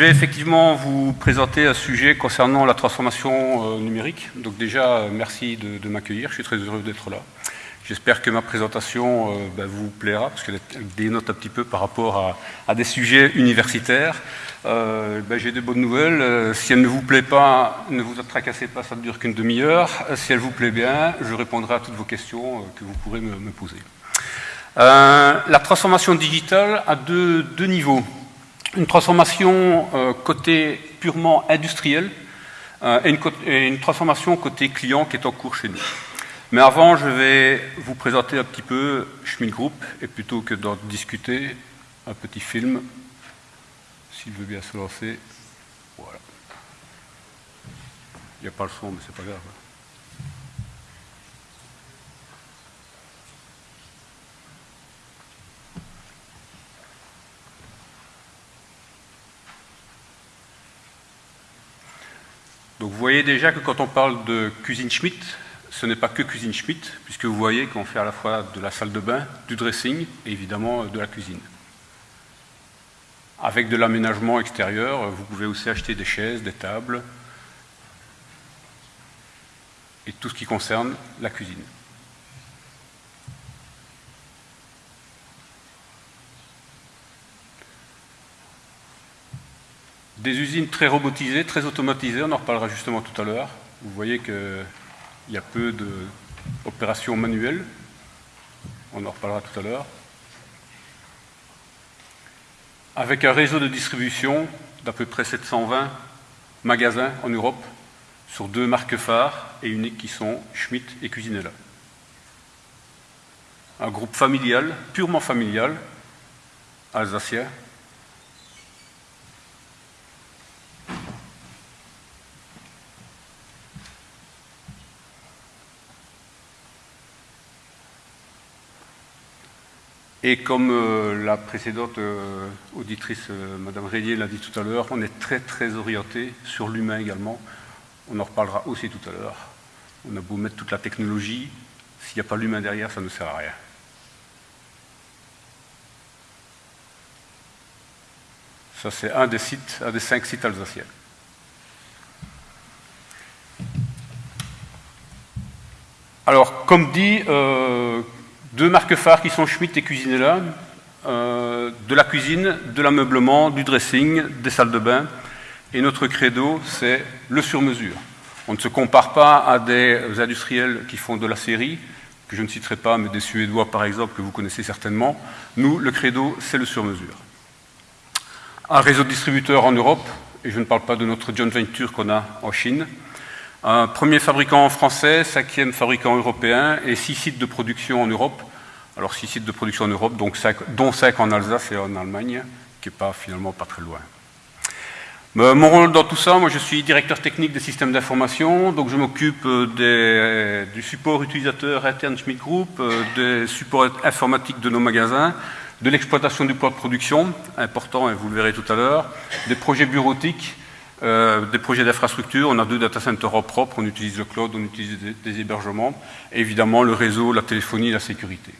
vais effectivement vous présenter un sujet concernant la transformation numérique. Donc déjà, merci de m'accueillir, je suis très heureux d'être là. J'espère que ma présentation euh, bah, vous plaira, parce qu'elle dénote un petit peu par rapport à, des sujets universitaires. Euh, bah, j'ai de bonnes nouvelles. Euh, si elle ne vous plaît pas, ne vous tracassez pas, ça ne dure qu'une demi-heure. Si elle vous plaît bien, je répondrai à toutes vos questions que vous pourrez me, poser. la transformation digitale a deux, niveaux. Une transformation côté purement industriel et une transformation côté client qui est en cours chez nous. Mais avant, je vais vous présenter un petit peu Schmidt Group, et plutôt que d'en discuter, un petit film, s'il veut bien se lancer. Voilà. Il n'y a pas le son, mais c'est pas grave. Donc vous voyez déjà que quand on parle de cuisine Schmidt, ce n'est pas que cuisine Schmidt, puisque vous voyez qu'on fait à la fois de la salle de bain, du dressing et évidemment de la cuisine. Avec de l'aménagement extérieur, vous pouvez aussi acheter des chaises, des tables et tout ce qui concerne la cuisine. Des usines très robotisées, très automatisées, on en reparlera justement tout à l'heure. Vous voyez que il y a peu d'opérations manuelles. On en reparlera tout à l'heure. Avec un réseau de distribution d'à peu près 720 magasins en Europe sur deux marques phares et uniques qui sont Schmitt et Cuisinella. Un groupe familial, purement familial, alsacien, Et comme euh, la précédente euh, auditrice, euh, Madame l'a dit tout à l'heure, on est très très orienté sur l'humain également. On en reparlera aussi tout à l'heure. On a beau mettre toute la technologie, s'il n'y a pas l'humain derrière, ça ne sert à rien. Ça, c'est un des sites, un des cinq sites alsaciens. Alors, comme dit, deux marques phares qui sont Schmitt et Cuisinella, euh, de la cuisine, de l'ameublement, du dressing, des salles de bain. Et notre credo, c'est le sur-mesure. On ne se compare pas à des industriels qui font de la série, que je ne citerai pas, mais des Suédois par exemple, que vous connaissez certainement. Nous, le credo, c'est le sur-mesure. Un réseau de distributeurs en Europe, et je ne parle pas de notre joint venture qu'on a en Chine, un premier fabricant français, cinquième fabricant européen et six sites de production en Europe. Alors six sites de production en Europe, dont cinq en Alsace et en Allemagne, qui n'est pas finalement pas très loin. mon rôle dans tout ça, moi je suis directeur technique des systèmes d'information, donc je m'occupe euh, du support utilisateur interne Schmidt Group, euh, des supports informatiques de nos magasins, de l'exploitation du poids de production, important et vous le verrez tout à l'heure, des projets bureautiques, euh, des projets d'infrastructure, on a deux data centers propres, on utilise le cloud, on utilise des, hébergements, évidemment le réseau, la téléphonie la sécurité.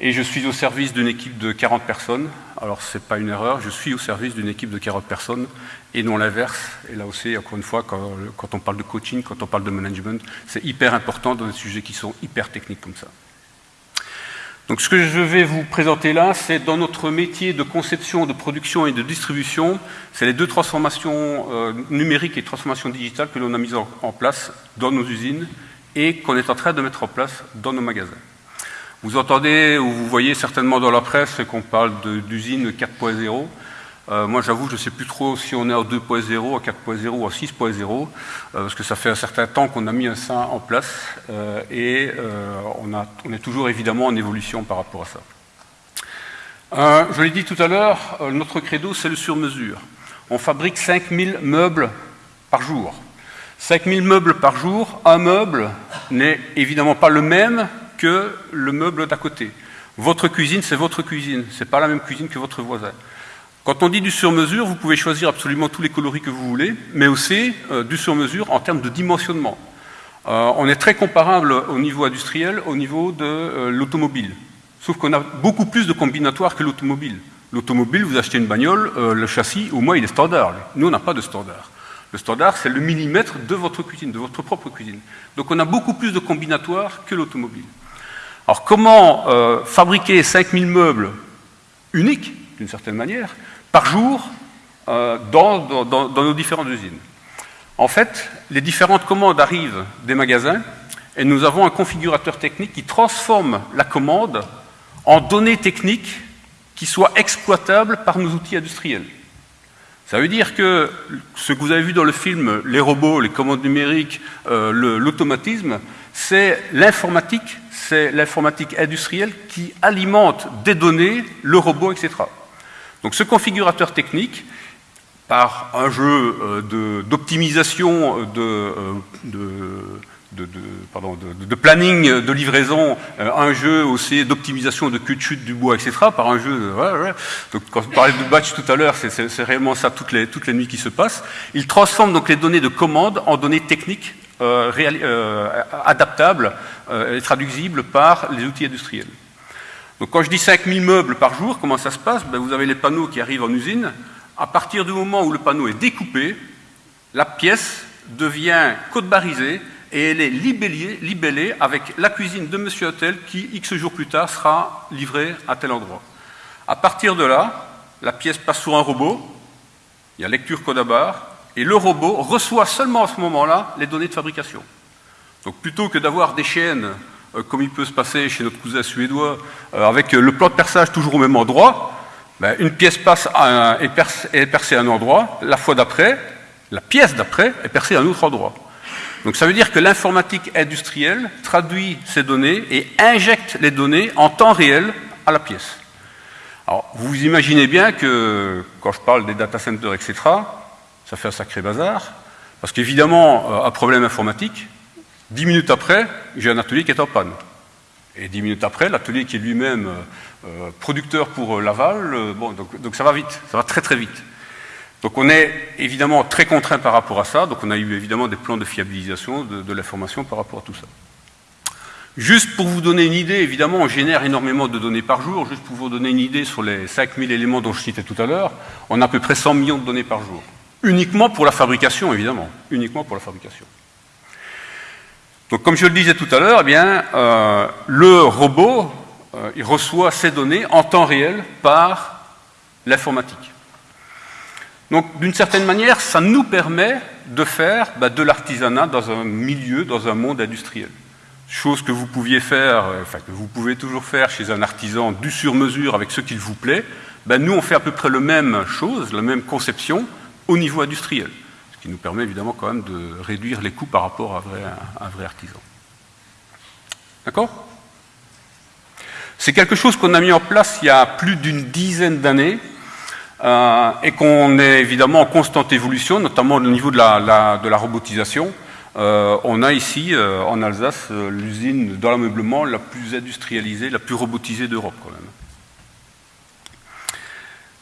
Et je suis au service d'une équipe de 40 personnes, alors ce n'est pas une erreur, je suis au service d'une équipe de 40 personnes, et non l'inverse, et là aussi, encore une fois, quand on parle de coaching, quand on parle de management, c'est hyper important dans des sujets qui sont hyper techniques comme ça. Donc ce que je vais vous présenter là, c'est dans notre métier de conception, de production et de distribution, c'est les deux transformations euh, numériques et transformations digitales que l'on a mises en, place dans nos usines et qu'on est en train de mettre en place dans nos magasins. Vous entendez ou vous voyez certainement dans la presse qu'on parle d'usine 4.0. Euh, moi, j'avoue, je ne sais plus trop si on est en 2.0, à 4.0 ou à 6.0, euh, parce que ça fait un certain temps qu'on a mis ça en place, euh, et on, on, est toujours évidemment en évolution par rapport à ça. je l'ai dit tout à l'heure, notre credo, c'est le sur-mesure. On fabrique 5000 meubles par jour. 5000 meubles par jour, un meuble n'est évidemment pas le même que le meuble d'à côté. Votre cuisine, c'est votre cuisine, ce n'est pas la même cuisine que votre voisin. Quand on dit du sur-mesure, vous pouvez choisir absolument tous les coloris que vous voulez, mais aussi euh, du sur-mesure en termes de dimensionnement. Euh, on est très comparable au niveau industriel, au niveau de euh, l'automobile. Sauf qu'on a beaucoup plus de combinatoires que l'automobile. L'automobile, vous achetez une bagnole, le châssis, au moins, il est standard. Nous, on n'a pas de standard. Le standard, c'est le millimètre de votre cuisine, de votre propre cuisine. Donc on a beaucoup plus de combinatoires que l'automobile. Alors comment fabriquer 5000 meubles uniques, d'une certaine manière, par jour euh, dans, nos différentes usines En fait, les différentes commandes arrivent des magasins et nous avons un configurateur technique qui transforme la commande en données techniques qui soient exploitables par nos outils industriels. Ça veut dire que ce que vous avez vu dans le film, les robots, les commandes numériques, euh, l'automatisme, c'est l'informatique, c'est l'informatique industrielle qui alimente des données, le robot, etc. Donc ce configurateur technique, par un jeu d'optimisation de, planning de livraison, euh, un jeu aussi d'optimisation de queue de chute du bois, etc. Par un jeu. Donc, quand je parlais de batch tout à l'heure, c'est réellement ça toutes les, toutes les nuits qui se passent. Il transforme donc les données de commande en données techniques euh, euh, adaptables et traduisibles par les outils industriels. Donc quand je dis 5000 meubles par jour, comment ça se passe? Ben, Vous avez les panneaux qui arrivent en usine. À partir du moment où le panneau est découpé, la pièce devient code-barisée et elle est libellée, avec la cuisine de Monsieur Hôtel qui, X jours plus tard, sera livrée à tel endroit. À partir de là, la pièce passe sur un robot, il y a lecture code à barre, et le robot reçoit seulement à ce moment-là les données de fabrication. Donc plutôt que d'avoir des chaînes, comme il peut se passer chez notre cousin suédois, euh, avec le plan de perçage toujours au même endroit, ben, une pièce passe à est, est percée à un endroit, la fois d'après, la pièce d'après est percée à un autre endroit. Donc ça veut dire que l'informatique industrielle traduit ces données et injecte les données en temps réel à la pièce. Alors vous imaginez bien que quand je parle des data centers, etc., ça fait un sacré bazar, parce qu'évidemment, euh, un problème informatique, dix minutes après, j'ai un atelier qui est en panne. Et dix minutes après, l'atelier qui est lui-même euh, euh, producteur pour Laval, bon, donc, ça va vite, ça va très très vite. Donc on est évidemment très contraint par rapport à ça, donc on a eu évidemment des plans de fiabilisation de, l'information par rapport à tout ça. Juste pour vous donner une idée, évidemment, on génère énormément de données par jour. Juste pour vous donner une idée sur les 5000 éléments dont je citais tout à l'heure, on a à peu près 100 millions de données par jour. Uniquement pour la fabrication, évidemment. Uniquement pour la fabrication. Donc, comme je le disais tout à l'heure, eh euh, le robot, euh, reçoit ces données en temps réel par l'informatique. Donc, d'une certaine manière, ça nous permet de faire bah, de l'artisanat dans un milieu, dans un monde industriel. Chose que vous pouviez faire, euh, enfin que vous pouvez toujours faire chez un artisan du sur-mesure avec ce qu'il vous plaît. Bah, nous, on fait à peu près la même chose, la même conception au niveau industriel. Qui nous permet évidemment quand même de réduire les coûts par rapport à un vrai artisan. D'accord? C'est quelque chose qu'on a mis en place il y a plus d'une dizaine d'années euh, et qu'on est évidemment en constante évolution, notamment au niveau de la, de la robotisation. Euh, on a ici, euh, en Alsace, l'usine dans l'ameublement la plus industrialisée, la plus robotisée d'Europe quand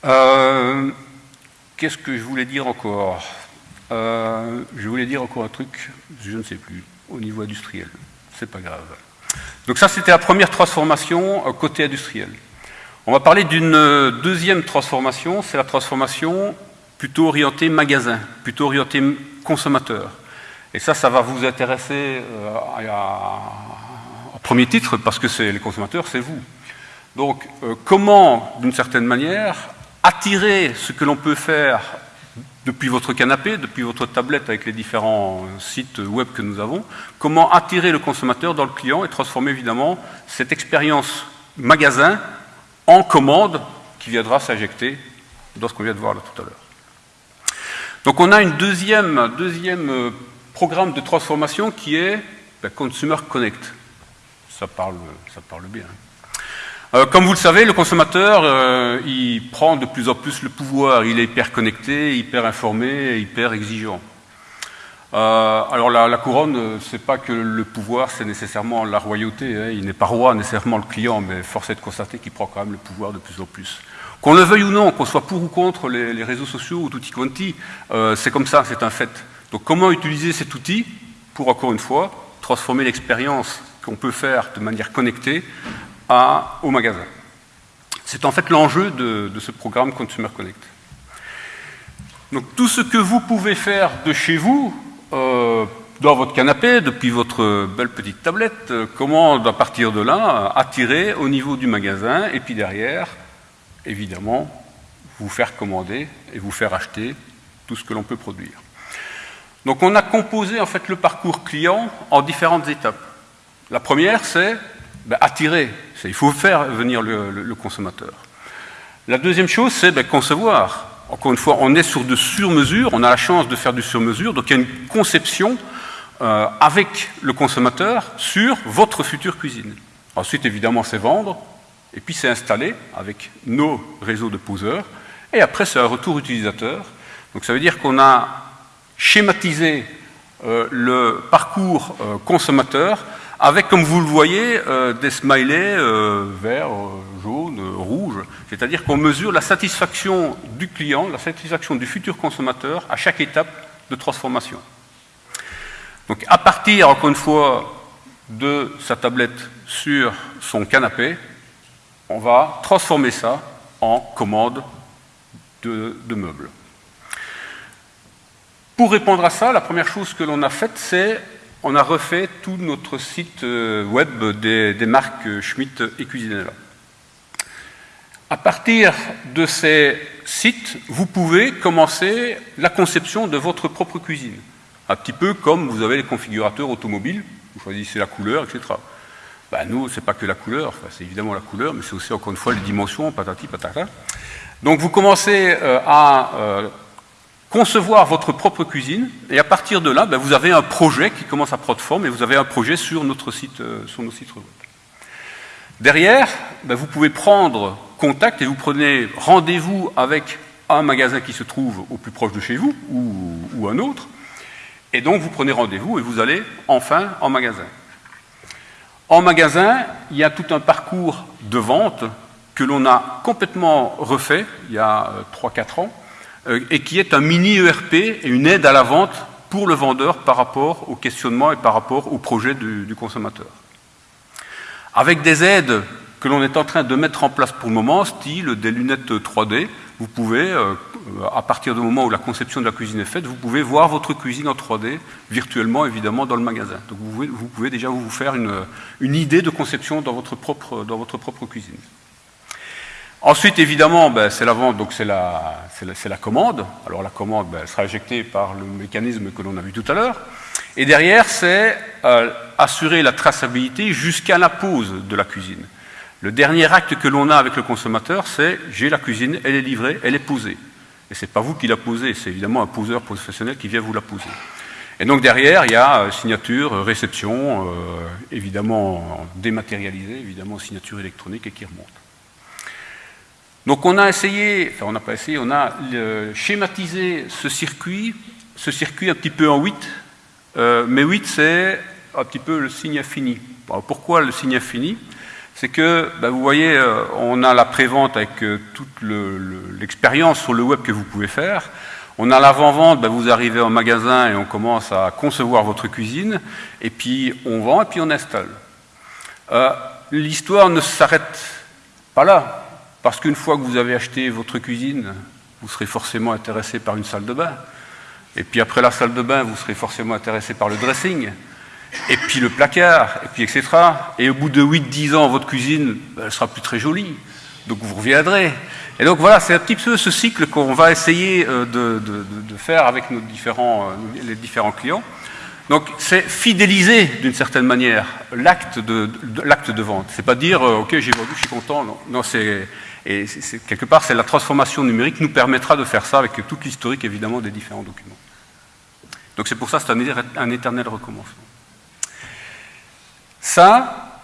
même. Qu'est-ce que je voulais dire encore? Je voulais dire encore un truc, je ne sais plus, au niveau industriel. C'est pas grave. Donc ça, c'était la première transformation côté industriel. On va parler d'une euh, deuxième transformation, c'est la transformation plutôt orientée magasin, plutôt orientée consommateur. Et ça, ça va vous intéresser euh, au premier titre, parce que c'est les consommateurs, c'est vous. Donc, euh, comment, d'une certaine manière, attirer ce que l'on peut faire depuis votre canapé, depuis votre tablette avec les différents sites web que nous avons, comment attirer le consommateur dans le client et transformer évidemment cette expérience magasin en commande qui viendra s'injecter dans ce qu'on vient de voir là tout à l'heure. Donc on a un deuxième, euh, programme de transformation qui est ben, Consumer Connect. Ça parle, ça parle bien. Euh, comme vous le savez, le consommateur, euh, il prend de plus en plus le pouvoir. Il est hyper connecté, hyper informé, hyper exigeant. Euh, alors la, couronne, euh, c'est pas que le pouvoir, c'est nécessairement la royauté. Hein. Il n'est pas roi nécessairement le client, mais force est de constater qu'il prend quand même le pouvoir de plus en plus. Qu'on le veuille ou non, qu'on soit pour ou contre les, réseaux sociaux ou tutti quanti, euh, c'est comme ça, c'est un fait. Donc comment utiliser cet outil pour, encore une fois, transformer l'expérience qu'on peut faire de manière connectée au magasin C'est en fait l'enjeu de, ce programme Consumer Connect. Donc tout ce que vous pouvez faire de chez vous, euh, dans votre canapé, depuis votre belle petite tablette, euh, comment, à partir de là, attirer au niveau du magasin, et puis derrière, évidemment, vous faire commander et vous faire acheter tout ce que l'on peut produire. Donc on a composé en fait le parcours client en différentes étapes. La première, c'est ben, attirer, il faut faire venir le, consommateur. La deuxième chose, c'est ben, concevoir. Encore une fois, on est sur de sur-mesure, on a la chance de faire du sur-mesure, donc il y a une conception euh, avec le consommateur sur votre future cuisine. Ensuite, évidemment, c'est vendre, et puis c'est installer avec nos réseaux de poseurs, et après, c'est un retour utilisateur. Donc ça veut dire qu'on a schématisé euh, le parcours euh, consommateur avec, comme vous le voyez, euh, des smileys verts, jaunes, rouges. C'est-à-dire qu'on mesure la satisfaction du client, la satisfaction du futur consommateur à chaque étape de transformation. Donc à partir, encore une fois, de sa tablette sur son canapé, on va transformer ça en commande de, meubles. Pour répondre à ça, la première chose que l'on a faite, c'est on a refait tout notre site euh, web des, marques Schmitt et Cuisinella. À partir de ces sites, vous pouvez commencer la conception de votre propre cuisine. Un petit peu comme vous avez les configurateurs automobiles, vous choisissez la couleur, etc. Ben nous, c'est pas que la couleur, c'est évidemment la couleur, mais c'est aussi encore une fois les dimensions, patati patata. Donc vous commencez euh, à euh, concevoir votre propre cuisine, et à partir de là, ben, vous avez un projet qui commence à prendre forme, et vous avez un projet sur, notre site, euh, sur nos sites web. Derrière, ben, vous pouvez prendre contact et vous prenez rendez-vous avec un magasin qui se trouve au plus proche de chez vous, ou, un autre, et donc vous prenez rendez-vous et vous allez enfin en magasin. En magasin, il y a tout un parcours de vente que l'on a complètement refait il y a 3-4 euh, ans, et qui est un mini ERP et une aide à la vente pour le vendeur par rapport au questionnement et par rapport au projet du, consommateur. Avec des aides que l'on est en train de mettre en place pour le moment, style des lunettes 3D, vous pouvez, euh, à partir du moment où la conception de la cuisine est faite, vous pouvez voir votre cuisine en 3D, virtuellement évidemment dans le magasin. Donc vous pouvez, déjà vous faire une, idée de conception dans votre propre cuisine. Ensuite, évidemment, ben, c'est la vente, donc c'est la, la, commande. Alors la commande ben, elle sera éjectée par le mécanisme que l'on a vu tout à l'heure. Et derrière, c'est euh, assurer la traçabilité jusqu'à la pose de la cuisine. Le dernier acte que l'on a avec le consommateur, c'est j'ai la cuisine, elle est livrée, elle est posée. Et ce n'est pas vous qui la posez, c'est évidemment un poseur professionnel qui vient vous la poser. Et donc derrière, il y a euh, signature, réception, euh, évidemment dématérialisée, évidemment signature électronique et qui remonte. Donc on a essayé, enfin on n'a pas essayé, on a schématisé ce circuit, ce circuit un petit peu en 8, euh, mais 8 c'est un petit peu le signe infini. pourquoi le signe infini? C'est que, ben, vous voyez, euh, on a la prévente avec euh, toute l'expérience sur le web que vous pouvez faire. On a l'avant-vente, ben, vous arrivez en magasin et on commence à concevoir votre cuisine, et puis on vend et puis on installe. L'histoire ne s'arrête pas là. Parce qu'une fois que vous avez acheté votre cuisine, vous serez forcément intéressé par une salle de bain. Et puis après la salle de bain, vous serez forcément intéressé par le dressing. Et puis le placard, et puis etc. Et au bout de 8-10 ans, votre cuisine, ben, elle sera plus très jolie. Donc vous reviendrez. Et donc voilà, c'est un petit peu ce cycle qu'on va essayer euh, de, faire avec euh, les différents clients. Donc c'est fidéliser d'une certaine manière l'acte de, vente. C'est pas dire euh, ok j'ai vendu, je suis content. Non, non c'est quelque part, c'est la transformation numérique nous permettra de faire ça avec toute l'historique, évidemment, des différents documents. Donc c'est pour ça c'est un, éternel recommencement. Ça,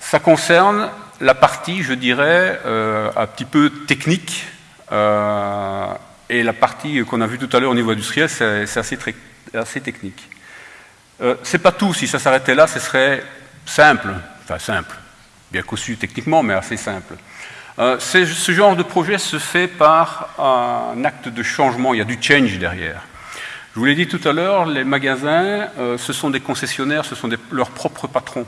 ça concerne la partie, je dirais, euh, un petit peu technique, euh, et la partie qu'on a vue tout à l'heure au niveau industriel, c'est assez, technique. Euh, c'est pas tout, si ça s'arrêtait là, ce serait simple, enfin simple, bien conçu techniquement, mais assez simple. Euh, ce genre de projet se fait par un acte de changement, il y a du change derrière. Je vous l'ai dit tout à l'heure, les magasins, euh, ce sont des concessionnaires, ce sont leurs propres patrons.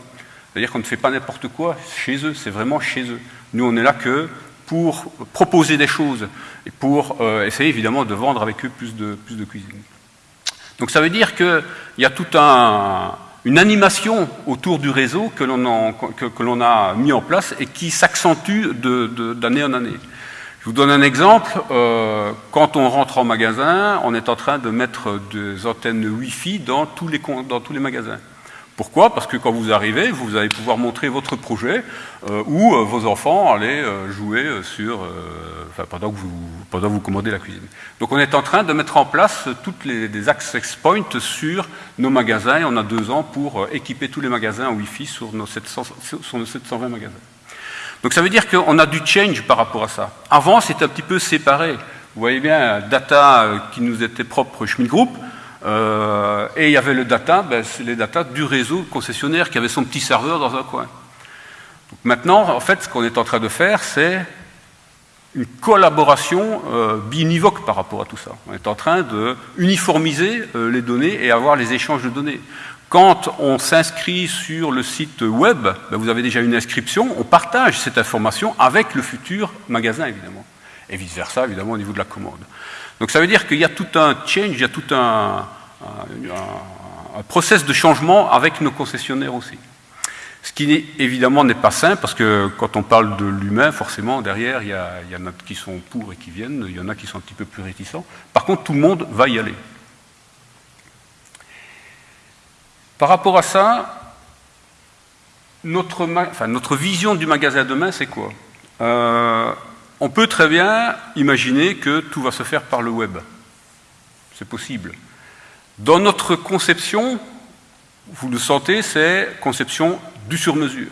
C'est-à-dire qu'on ne fait pas n'importe quoi chez eux, c'est vraiment chez eux. Nous, on est là que pour proposer des choses et pour essayer évidemment de vendre avec eux plus de, plus de cuisine. Donc ça veut dire qu'il y a toute un, une animation autour du réseau que l'on que, a mis en place et qui s'accentue d'année en année. Je vous donne un exemple. Euh, quand on rentre en magasin, on est en train de mettre des antennes Wi-Fi dans tous les, dans tous les magasins. Pourquoi? Parce que quand vous arrivez, vous allez pouvoir montrer votre projet euh, où euh, vos enfants allaient euh, jouer sur, enfin, pendant, que vous, pendant vous commandez la cuisine. Donc on est en train de mettre en place toutes les access points sur nos magasins et on a deux ans pour équiper tous les magasins en Wi-Fi sur nos, 700, sur nos 720 magasins. Donc ça veut dire qu'on a du change par rapport à ça. Avant, c'était un petit peu séparé. Vous voyez bien, data qui nous était propre Schmidt Group, euh, et il y avait le data, ben, les data du réseau concessionnaire qui avait son petit serveur dans un coin. maintenant, en fait, ce qu'on est en train de faire, c'est une collaboration euh, binivoque par rapport à tout ça. On est en train de uniformiser euh, les données et avoir les échanges de données. Quand on s'inscrit sur le site web, ben, vous avez déjà une inscription, on partage cette information avec le futur magasin, évidemment. Et vice-versa, évidemment, au niveau de la commande. Donc ça veut dire qu'il y a tout un change, il y a tout un, process de changement avec nos concessionnaires aussi. Ce qui évidemment n'est pas simple, parce que quand on parle de l'humain, forcément, derrière, il y, en a qui sont pour et qui viennent, il y en a qui sont un petit peu plus réticents. Par contre, tout le monde va y aller. Par rapport à ça, notre vision du magasin demain, c'est quoi? Euh, on peut très bien imaginer que tout va se faire par le web. C'est possible. Dans notre conception, vous le sentez, c'est conception du sur-mesure.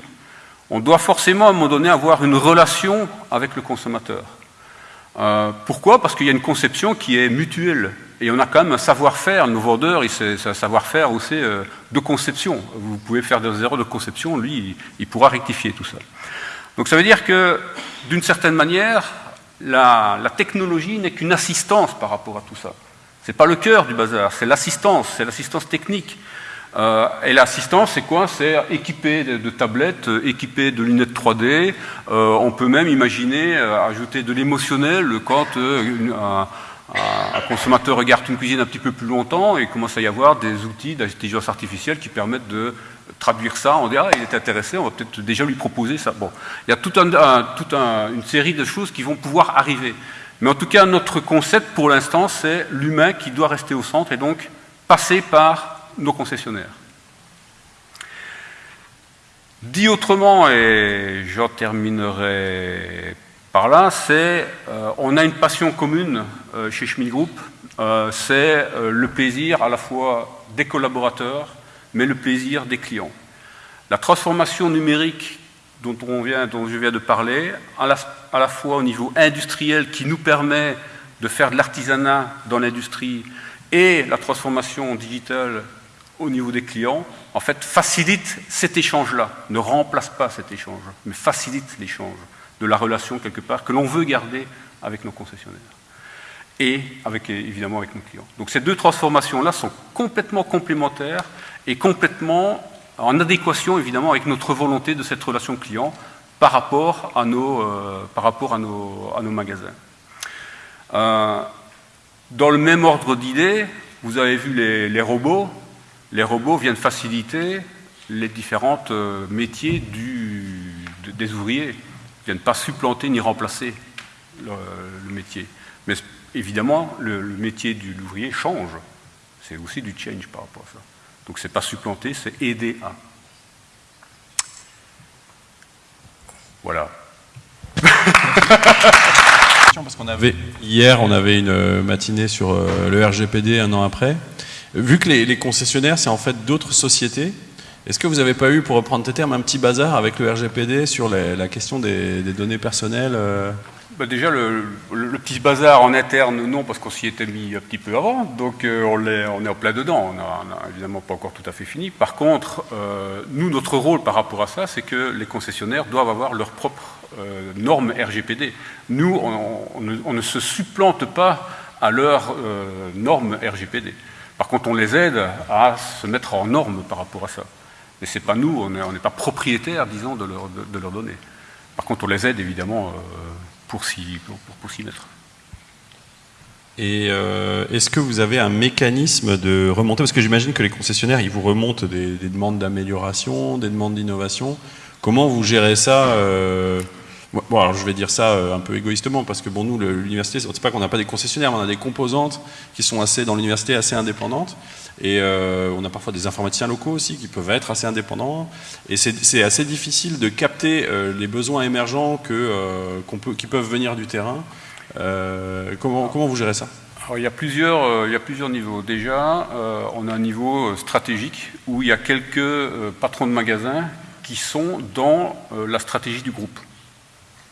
On doit forcément à un moment donné avoir une relation avec le consommateur. Euh, pourquoi? Parce qu'il y a une conception qui est mutuelle. Et on a quand même un savoir-faire, nos vendeurs, c'est un savoir-faire aussi euh, de conception. Vous pouvez faire des erreurs de conception, lui, il pourra rectifier tout ça. Donc ça veut dire que, d'une certaine manière, la, technologie n'est qu'une assistance par rapport à tout ça. Ce n'est pas le cœur du bazar, c'est l'assistance, c'est l'assistance technique. Euh, et l'assistance, c'est quoi? C'est équipé de, tablettes, équipé de lunettes 3D. Euh, on peut même imaginer euh, ajouter de l'émotionnel quand un, un, consommateur regarde une cuisine un petit peu plus longtemps et commence à y avoir des outils d'intelligence artificielle qui permettent de traduire ça, on dit ah il est intéressé, on va peut-être déjà lui proposer ça. Bon, il y a toute un, une série de choses qui vont pouvoir arriver. Mais en tout cas, notre concept pour l'instant, c'est l'humain qui doit rester au centre et donc passer par nos concessionnaires. Dit autrement, et j'en terminerai par là, c'est euh, on a une passion commune euh, chez Schmidt Group, euh, c'est le plaisir à la fois des collaborateurs, mais le plaisir des clients. La transformation numérique dont, on vient, je viens de parler, à la, fois au niveau industriel qui nous permet de faire de l'artisanat dans l'industrie et la transformation digitale au niveau des clients, en fait, facilite cet échange-là, ne remplace pas cet échange, mais facilite l'échange de la relation quelque part que l'on veut garder avec nos concessionnaires et avec, évidemment avec nos clients. Donc ces deux transformations-là sont complètement complémentaires et complètement en adéquation évidemment avec notre volonté de cette relation client par rapport à nos, euh, par rapport à nos, magasins. Euh, dans le même ordre d'idées, vous avez vu les, robots. Les robots viennent faciliter les différents euh, métiers des ouvriers. Viennent pas supplanter ni remplacer le, métier. Mais évidemment, le, métier de l'ouvrier change. C'est aussi du change par rapport à ça. Donc c'est pas supplanter, c'est aider à. Voilà. Parce qu'on avait hier, on avait une matinée sur euh, le RGPD un an après. Vu que les, concessionnaires, c'est en fait d'autres sociétés, est-ce que vous n'avez pas eu, pour reprendre tes termes, un petit bazar avec le RGPD sur la question des, données personnelles euh bah, déjà, le, petit bazar en interne, non, parce qu'on s'y était mis un petit peu avant, donc euh, on, est, on, en plein dedans, on n'a évidemment pas encore tout à fait fini. Par contre, euh, nous, notre rôle par rapport à ça, c'est que les concessionnaires doivent avoir leurs propres euh, normes RGPD. Nous, on, ne, se supplante pas à leurs normes RGPD. Par contre, on les aide à se mettre en normes par rapport à ça. Mais ce n'est pas nous, on n'est pas propriétaire, disons, de, leur, de, leurs données. Par contre, on les aide évidemment pour s'y mettre. Et euh, est-ce que vous avez un mécanisme de remontée? Parce que j'imagine que les concessionnaires, ils vous remontent des, demandes d'amélioration, des demandes d'innovation. Comment vous gérez ça euh, Alors je vais dire ça euh, un peu égoïstement, parce que bon, nous, l'université, c'est pas qu'on n'a pas des concessionnaires, mais on a des composantes qui sont assez, dans l'université, assez indépendantes. Et on a parfois des informaticiens locaux aussi qui peuvent être assez indépendants. Et c'est assez difficile de capter les besoins émergents qui peuvent venir du terrain. Euh, comment, vous gérez ça? Il, y a plusieurs, euh, niveaux. Déjà, euh, on a un niveau stratégique où il y a quelques patrons de magasins qui sont dans la stratégie du groupe.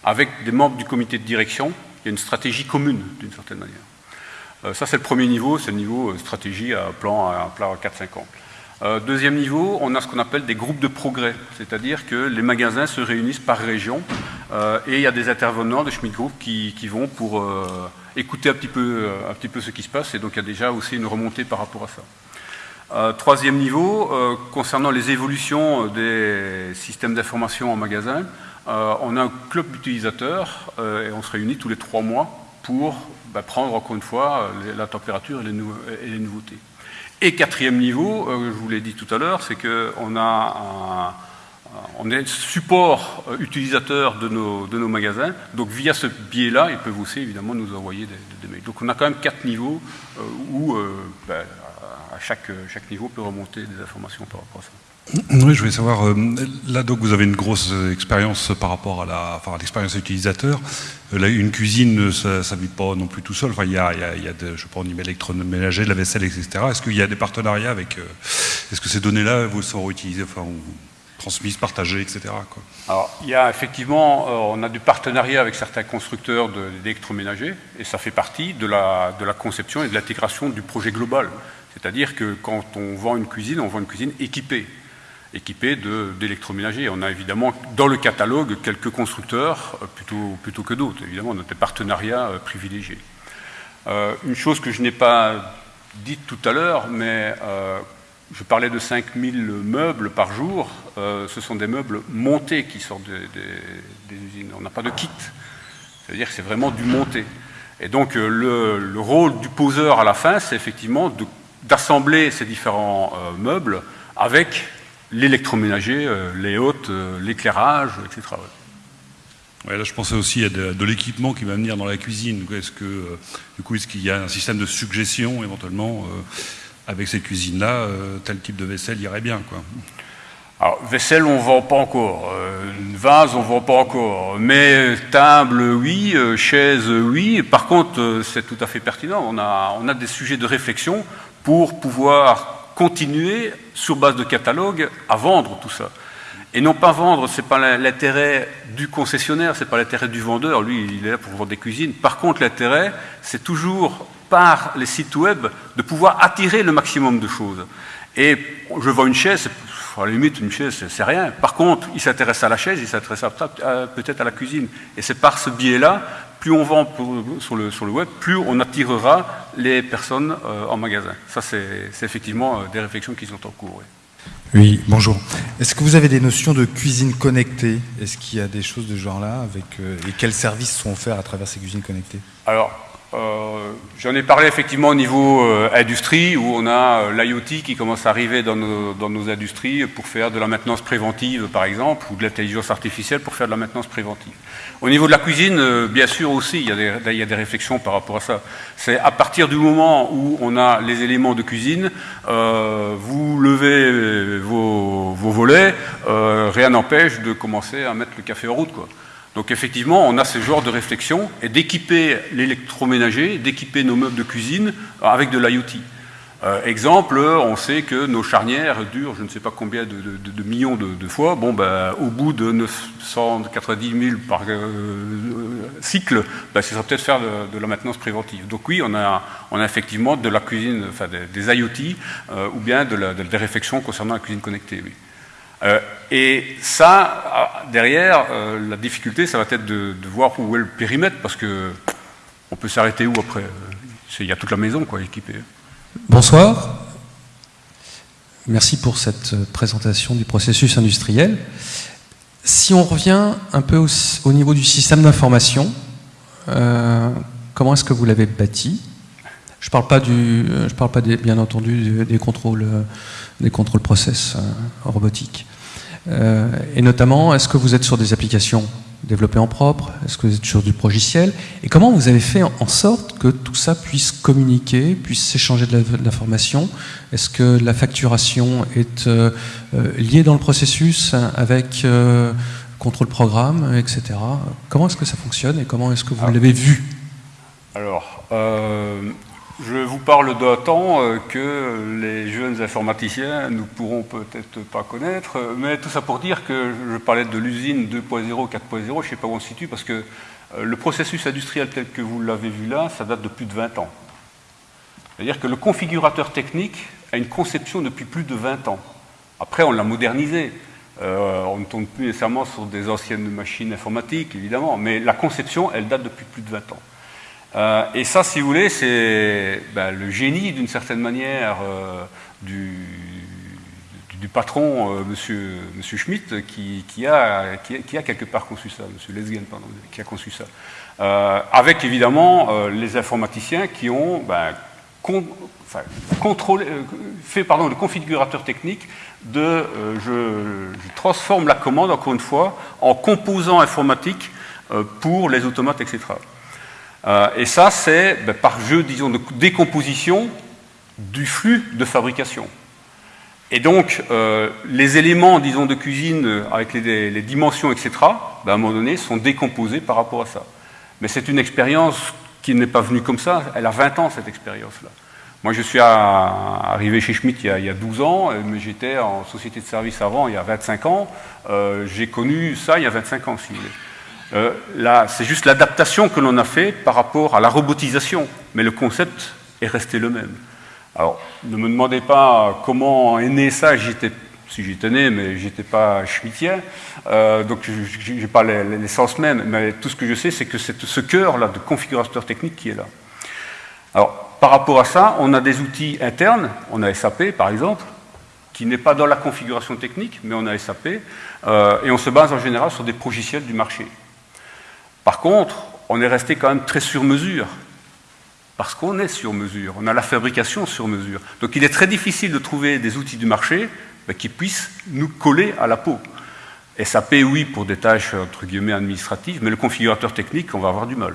Avec des membres du comité de direction, il y a une stratégie commune d'une certaine manière. ça, c'est le premier niveau, c'est le niveau stratégie à plan à, plan à 4-5 ans. Euh, deuxième niveau, on a ce qu'on appelle des groupes de progrès, c'est-à-dire que les magasins se réunissent par région euh, et il y a des intervenants de Schmidt Group qui, vont pour euh, écouter un petit peu ce qui se passe et donc il y a déjà aussi une remontée par rapport à ça. troisième niveau, concernant les évolutions des systèmes d'information en magasin, on a un club d'utilisateurs et on se réunit tous les trois mois pour bah, prendre encore une fois la température et les nouveautés. Et quatrième niveau, euh, je vous l'ai dit tout à l'heure, c'est qu'on a on est support euh, utilisateur de nos, magasins, donc via ce biais-là, ils peuvent aussi évidemment nous envoyer des, mails. Donc on a quand même quatre niveaux euh, où ben, à chaque, chaque niveau peut remonter des informations par rapport à ça. Oui, je voulais savoir, euh, là donc vous avez une grosse expérience par rapport à la, enfin, l'expérience utilisateur. Euh, une cuisine, ça ne vit pas non plus tout seul. Enfin, il y a, il y a, y de, je sais pas, en électroménager, de la vaisselle, etc. Est-ce qu'il y a des partenariats avec, euh, est-ce que ces données-là vous seront utilisées, enfin, transmises, partagées, etc. Alors, il y a effectivement, on a du partenariat avec certains constructeurs d'électroménagers, et ça fait partie de la, de la conception et de l'intégration du projet global. C'est-à-dire que quand on vend une cuisine, on vend une cuisine équipée équipés d'électroménagers. On a évidemment dans le catalogue quelques constructeurs euh, plutôt, que d'autres. Évidemment, on a des partenariats euh, privilégiés. Euh, une chose que je n'ai pas dite tout à l'heure, mais je parlais de 5000 meubles par jour. ce sont des meubles montés qui sortent des, usines. On n'a pas de kit. C'est-à-dire que c'est vraiment du monté. Et donc le, rôle du poseur à la fin, c'est effectivement d'assembler ces différents meubles avec l'électroménager, euh, les hôtes, euh, l'éclairage, etc. Ouais, là, je pensais aussi à de, l'équipement qui va venir dans la cuisine. Est-ce que, euh, du coup, est-ce qu'il y a un système de suggestion éventuellement avec cette cuisine-là Tel type de vaisselle irait bien, quoi. Alors, vaisselle, on ne vend pas encore. vase, on ne vend pas encore. Mais table, oui. chaise, oui. Par contre, c'est tout à fait pertinent. On a, on a des sujets de réflexion pour pouvoir continuer, sur base de catalogue, à vendre tout ça. Et non pas vendre, ce n'est pas l'intérêt du concessionnaire, ce n'est pas l'intérêt du vendeur, lui il est là pour vendre des cuisines. Par contre l'intérêt, c'est toujours par les sites web de pouvoir attirer le maximum de choses. Et je vends une chaise, à la limite une chaise c'est rien. Par contre, il s'intéresse à la chaise, il s'intéresse peut-être à la cuisine. Et c'est par ce biais-là plus on vend sur, le, sur, le, web, plus on attirera les personnes euh, en magasin. Ça, c'est effectivement euh, des réflexions qui sont en cours. Oui, bonjour. Est-ce que vous avez des notions de cuisine connectée? Est-ce qu'il y a des choses de ce genre-là avec, euh, Et quels services sont offerts à travers ces cuisines connectées? Alors, euh, j'en ai parlé effectivement au niveau euh, industrie, où on a euh, l'IoT qui commence à arriver dans nos, industries pour faire de la maintenance préventive, par exemple, ou de l'intelligence artificielle pour faire de la maintenance préventive. Au niveau de la cuisine, bien sûr aussi, il y, a des, réflexions par rapport à ça. C'est à partir du moment où on a les éléments de cuisine, vous levez vos, vos volets, rien n'empêche de commencer à mettre le café en route. Quoi. Donc effectivement, on a ce genre de réflexion et d'équiper l'électroménager, d'équiper nos meubles de cuisine avec de l'IoT. Euh, exemple, on sait que nos charnières durent je ne sais pas combien de, millions de, fois. Bon, ben, au bout de 990 000 par euh, cycle, ben, ce sera peut-être faire de, la maintenance préventive. Donc oui, on a, on a effectivement de la cuisine, enfin des, IoT, euh, ou bien des réflexions concernant la cuisine connectée. Oui. Euh, et ça, ah, derrière, euh, la difficulté, ça va être de, voir où est le périmètre, parce que on peut s'arrêter où après euh, Il y a toute la maison quoi, équipée. Bonsoir. Merci pour cette présentation du processus industriel. Si on revient un peu au, niveau du système d'information, comment est-ce que vous l'avez bâti? Je ne parle pas, du, je parle pas des, bien entendu des contrôles, des contrôles process robotiques. et notamment, est-ce que vous êtes sur des applications développé en propre? Est-ce que vous êtes sur du progiciel Et comment vous avez fait en sorte que tout ça puisse communiquer, puisse s'échanger de l'information? Est-ce que la facturation est euh, euh, liée dans le processus avec euh, contrôle programme, etc. Comment est-ce que ça fonctionne et comment est-ce que vous l'avez vu? Alors, je vous parle d'un temps euh, que les jeunes informaticiens ne pourront peut-être pas connaître, mais tout ça pour dire que je parlais de l'usine 2.0, 4.0, je ne sais pas où on se situe, parce que euh, le processus industriel tel que vous l'avez vu là, ça date de plus de 20 ans. C'est-à-dire que le configurateur technique a une conception depuis plus de 20 ans. Après, on l'a modernisé. Euh, on ne tourne plus nécessairement sur des anciennes machines informatiques, évidemment, mais la conception, elle date depuis plus de 20 ans. Euh, et ça, si vous voulez, c'est ben, le génie, d'une certaine manière, euh, du, patron, euh, monsieur, monsieur Schmitt, qui, a, qui, a, quelque part conçu ça, monsieur Lesgen, pardon, qui a conçu ça. avec évidemment les informaticiens qui ont ben, contrôlé, fait pardon, le configurateur technique de je, je, transforme la commande, encore une fois, en composant informatique pour les automates, etc. Euh, et ça, c'est ben, par jeu, disons, de décomposition du flux de fabrication. Et donc, euh, les éléments, disons, de cuisine avec les, dimensions, etc., ben, à un moment donné, sont décomposés par rapport à ça. Mais c'est une expérience qui n'est pas venue comme ça. Elle a 20 ans, cette expérience-là. Moi, je suis arrivé chez Schmitt il y a, 12 ans, mais j'étais en société de service avant, il y a 25 ans. Euh, j'ai connu ça il y a 25 ans, si vous voulez. Euh, c'est juste l'adaptation que l'on a fait par rapport à la robotisation, mais le concept est resté le même. Alors, ne me demandez pas comment est né ça, si j'étais né, mais j'étais pas schmittien, euh, donc je n'ai pas l'essence même, mais tout ce que je sais, c'est que c'est ce cœur-là de configurateur technique qui est là. Alors, par rapport à ça, on a des outils internes, on a SAP par exemple, qui n'est pas dans la configuration technique, mais on a SAP, euh, et on se base en général sur des logiciels du marché. Par contre, on est resté quand même très sur mesure, parce qu'on est sur mesure, on a la fabrication sur mesure. Donc il est très difficile de trouver des outils du marché qui puissent nous coller à la peau. SAP, oui, pour des tâches entre guillemets administratives, mais le configurateur technique, on va avoir du mal.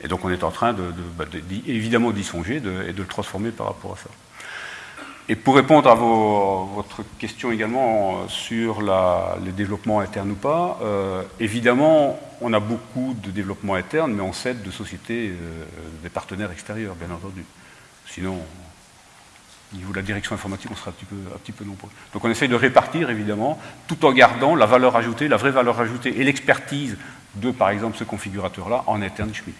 Et donc on est en train bah, évidemment d'y songer et de le transformer par rapport à ça. Et pour répondre à votre question également sur les développements internes ou pas, euh, évidemment, on a beaucoup de développements internes, mais on cède de sociétés, euh, des partenaires extérieurs, bien entendu. Sinon, au niveau de la direction informatique, on sera un petit peu, un petit peu nombreux. Donc on essaye de répartir, évidemment, tout en gardant la valeur ajoutée, la vraie valeur ajoutée et l'expertise de, par exemple, ce configurateur-là en interne Schmitt.